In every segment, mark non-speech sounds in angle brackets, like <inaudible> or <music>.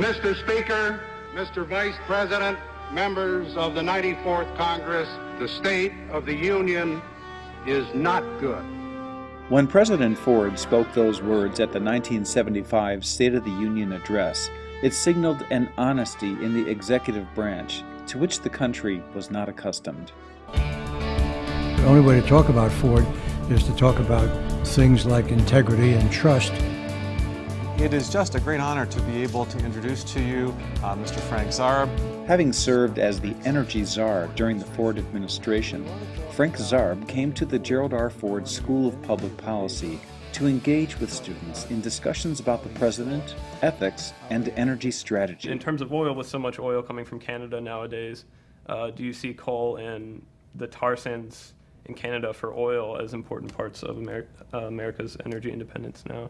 Mr. Speaker, Mr. Vice President, members of the 94th Congress, the state of the Union is not good. When President Ford spoke those words at the 1975 State of the Union address, it signaled an honesty in the executive branch to which the country was not accustomed. The only way to talk about Ford is to talk about things like integrity and trust. It is just a great honor to be able to introduce to you uh, Mr. Frank Zarb. Having served as the energy czar during the Ford administration, Frank Zarb came to the Gerald R. Ford School of Public Policy to engage with students in discussions about the president, ethics, and energy strategy. In terms of oil, with so much oil coming from Canada nowadays, uh, do you see coal and the tar sands in Canada for oil as important parts of Ameri uh, America's energy independence now?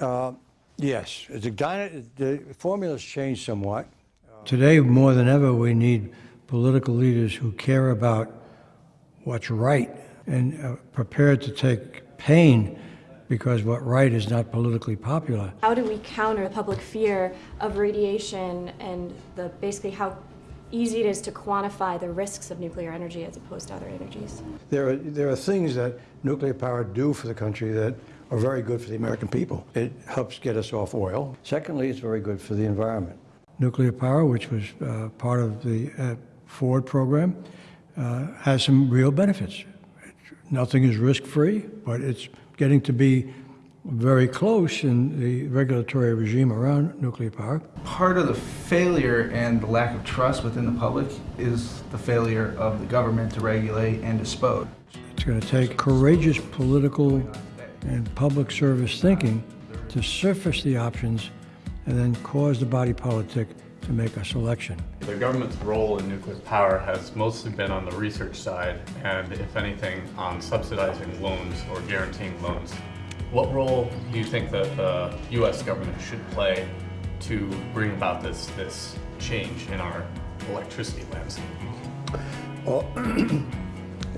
Uh, yes, the, the formula's changed somewhat. Today, more than ever, we need political leaders who care about what's right and uh, prepared to take pain because what right is not politically popular. How do we counter the public fear of radiation and the basically how easy it is to quantify the risks of nuclear energy as opposed to other energies? There are, there are things that nuclear power do for the country that are very good for the American people. It helps get us off oil. Secondly, it's very good for the environment. Nuclear power, which was uh, part of the uh, Ford program, uh, has some real benefits. Nothing is risk-free, but it's getting to be very close in the regulatory regime around nuclear power. Part of the failure and the lack of trust within the public is the failure of the government to regulate and dispose. It's going to take courageous political and public service thinking to surface the options and then cause the body politic to make a selection. The government's role in nuclear power has mostly been on the research side and, if anything, on subsidizing loans or guaranteeing loans. What role do you think that the U.S. government should play to bring about this, this change in our electricity landscape? Well, <clears throat>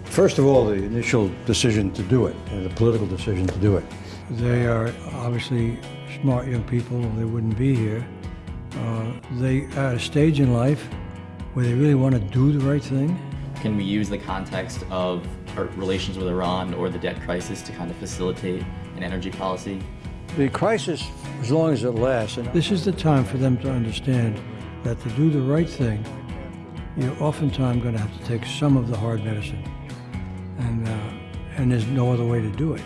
first of all, the initial decision to do it, the political decision to do it. They are obviously smart young people, they wouldn't be here. Uh, they are at a stage in life where they really want to do the right thing. Can we use the context of our relations with Iran or the debt crisis to kind of facilitate an energy policy? The crisis, as long as it lasts, and this is the time for them to understand that to do the right thing, you're oftentimes going to have to take some of the hard medicine. And, there's no other way to do it.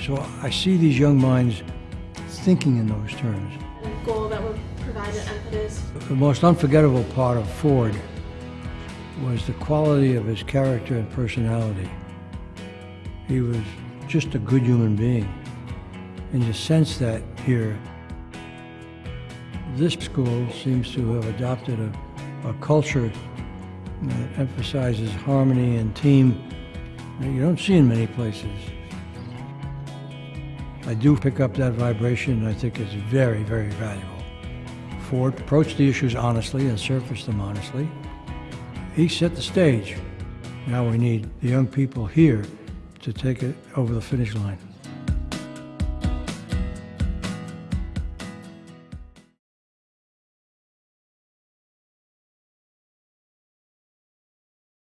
So I see these young minds thinking in those terms. A goal that will provide an impetus. The most unforgettable part of Ford was the quality of his character and personality. He was just a good human being. And you sense that here. This school seems to have adopted a, a culture that emphasizes harmony and team you don't see in many places. I do pick up that vibration and I think it's very, very valuable. Ford approached the issues honestly and surfaced them honestly. He set the stage. Now we need the young people here to take it over the finish line.